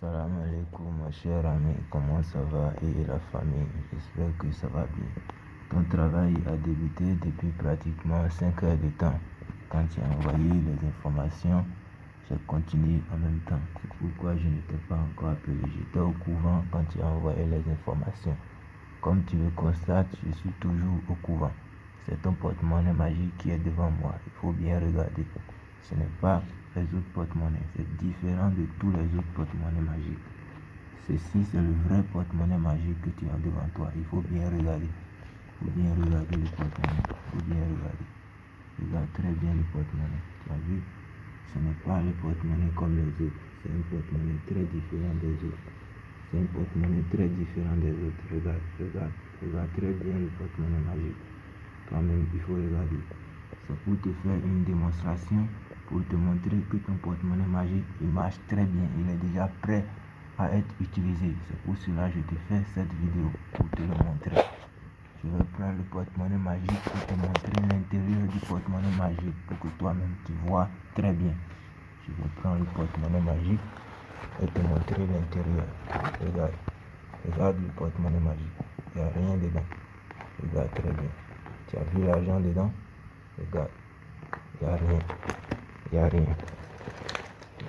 Salam alaikum, ma chère amie, comment ça va? Et la famille J'espère que ça va bien. Ton travail a débuté depuis pratiquement 5 heures de temps. Quand tu as envoyé les informations, j'ai continué en même temps. C'est pourquoi je ne t'ai pas encore appelé. J'étais au couvent quand tu as envoyé les informations. Comme tu le constates, je suis toujours au couvent. C'est ton porte-monnaie magique qui est devant moi. Il faut bien regarder. Ce n'est pas les autres porte-monnaies. C'est différent de tous les autres porte-monnaies magiques. Ceci, c'est le vrai porte-monnaie magique que tu as devant toi. Il faut bien regarder. Il faut bien regarder le porte-monnaie. Il faut bien regarder. Regarde très bien le porte-monnaie. Tu as vu? Ce n'est pas le porte-monnaie comme les autres. C'est un porte-monnaie très différent des autres. C'est un porte-monnaie très différent des autres. Regarde, regarde, regarde très bien le porte-monnaie magique. Toi-même, il faut regarder. C'est pour te faire une démonstration pour te montrer que ton porte-monnaie magique il marche très bien, il est déjà prêt à être utilisé. C'est pour cela que je te fais cette vidéo pour te le montrer. Je vais prendre le porte-monnaie magique pour te montrer l'intérieur du porte-monnaie magique pour que toi-même tu vois très bien. Je vais prendre le porte-monnaie magique et te montrer l'intérieur. Regarde, regarde le porte-monnaie magique. Il n'y a rien dedans. Regarde très bien. Tu as vu l'argent dedans? Regarde, il n'y a rien. Il n'y a rien.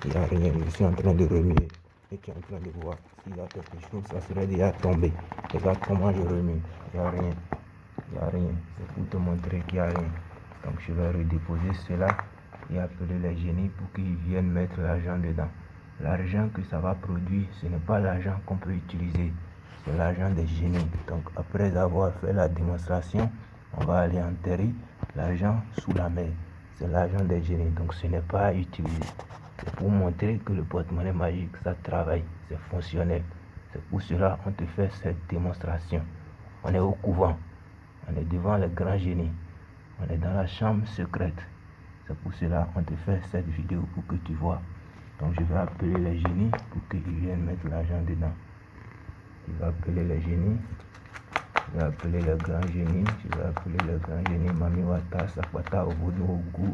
Il n'y a rien. Je suis en train de remuer. Et tu es en train de voir. S'il y a quelque chose, ça serait déjà tombé. Regarde comment je remue. Il n'y a rien. Il n'y a rien. C'est pour te montrer qu'il n'y a rien. Donc je vais redéposer cela et appeler les génies pour qu'ils viennent mettre l'argent dedans. L'argent que ça va produire, ce n'est pas l'argent qu'on peut utiliser. C'est l'argent des génies. Donc après avoir fait la démonstration, on va aller enterrer l'argent sous la mer c'est l'argent des génies, donc ce n'est pas utilisé. C'est pour montrer que le porte-monnaie magique, ça travaille, c'est fonctionnel. C'est pour cela qu'on te fait cette démonstration. On est au couvent, on est devant les grands génies, on est dans la chambre secrète. C'est pour cela qu'on te fait cette vidéo pour que tu vois. Donc je vais appeler les génies pour qu'ils viennent mettre l'argent dedans. Je vais appeler les génies je vais appeler le grand génie, je vais appeler le grand génie Mami Wata Sakwata Obudu Ogu.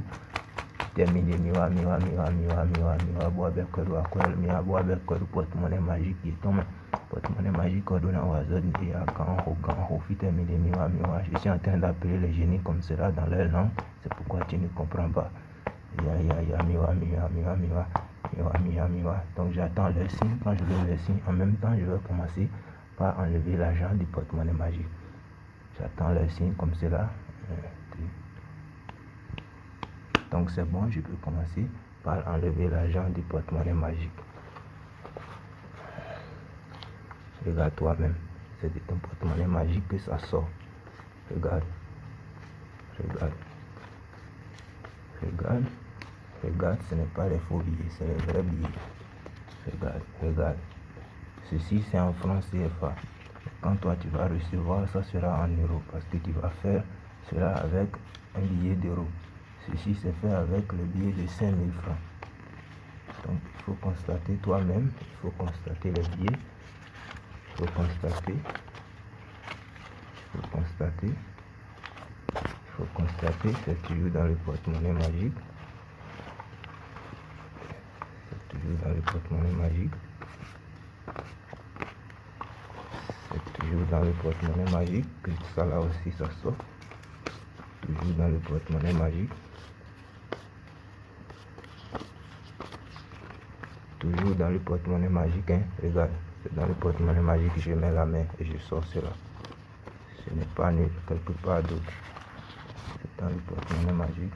Terminé Miwa Miwa Miwa Miwa Miwa Miwa Boa Bekoru Akwel Miwa Boa Bekoru porte-monnaie magique qui tombe. Porte-monnaie magique Odona Wazod et à Ganho Ganho Fi terminé Miwa Miwa. Je suis en train d'appeler les génies comme cela dans leur langue. C'est pourquoi tu ne comprends pas. Ya ya ya Miwa Miwa Miwa Miwa Miwa Miwa Miwa. Donc j'attends le signe. Quand je veux le signe, en même temps je vais commencer par enlever l'argent du porte-monnaie magique. J'attends le signe comme cela. Donc c'est bon, je peux commencer par enlever l'argent du porte-monnaie magique. Regarde toi-même, c'est de porte-monnaie magique que ça sort. Regarde, regarde, regarde, regarde, ce n'est pas les faux billets, c'est les vrais billets. Regarde, regarde. Ceci, c'est en francs CFA. Quand toi, tu vas recevoir, ça sera en euros parce que tu vas faire cela avec un billet d'euros. Ceci, c'est fait avec le billet de 5000 francs. Donc, il faut constater toi-même, il faut constater les billets. Il faut constater. Il faut constater. Il faut constater, c'est toujours dans le porte-monnaie magique. C'est toujours dans le porte-monnaie magique. Toujours dans le porte-monnaie magique, que ça là aussi ça sort. Toujours dans le porte-monnaie magique. Toujours dans le porte-monnaie magique, hein. regarde, c'est dans le porte-monnaie magique que je mets la main et je sors cela. Ce n'est pas nul, quelque part d'autre. C'est dans le porte-monnaie magique.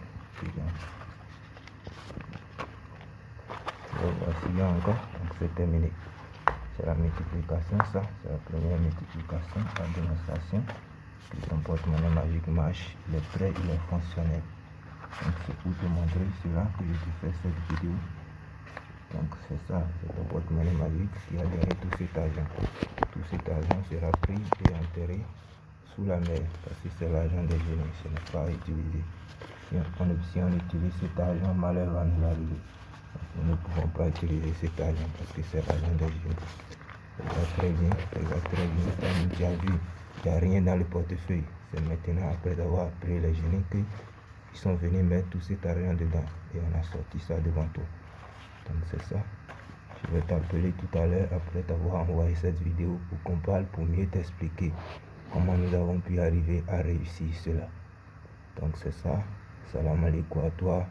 voici encore, donc c'est terminé c'est la multiplication, ça, c'est la première multiplication, la démonstration ton porte-monnaie magique marche, il est prêt, il est fonctionnel. Donc c'est pour te montrer cela que je te fais cette vidéo. Donc c'est ça, c'est ton porte-monnaie magique qui a gagné tout cet argent. Tout cet argent sera pris et enterré sous la mer parce que c'est l'argent des génies, ce n'est pas utilisé. Si on, utilise cet argent, malheur va nous nous ne pouvons pas utiliser cet argent parce que c'est l'argent des jeunes. Va très bien, va très bien, ça nous déjà vu. Il n'y a rien dans le portefeuille. C'est maintenant, après avoir pris les jeunes, qu'ils sont venus mettre tout cet argent dedans. Et on a sorti ça devant toi. Donc c'est ça. Je vais t'appeler tout à l'heure après t'avoir envoyé cette vidéo pour qu'on parle pour mieux t'expliquer comment nous avons pu arriver à réussir cela. Donc c'est ça. Salam alaikum à toi.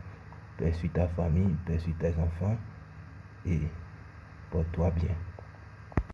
Paix sur ta famille, paix sur tes enfants et porte-toi bien.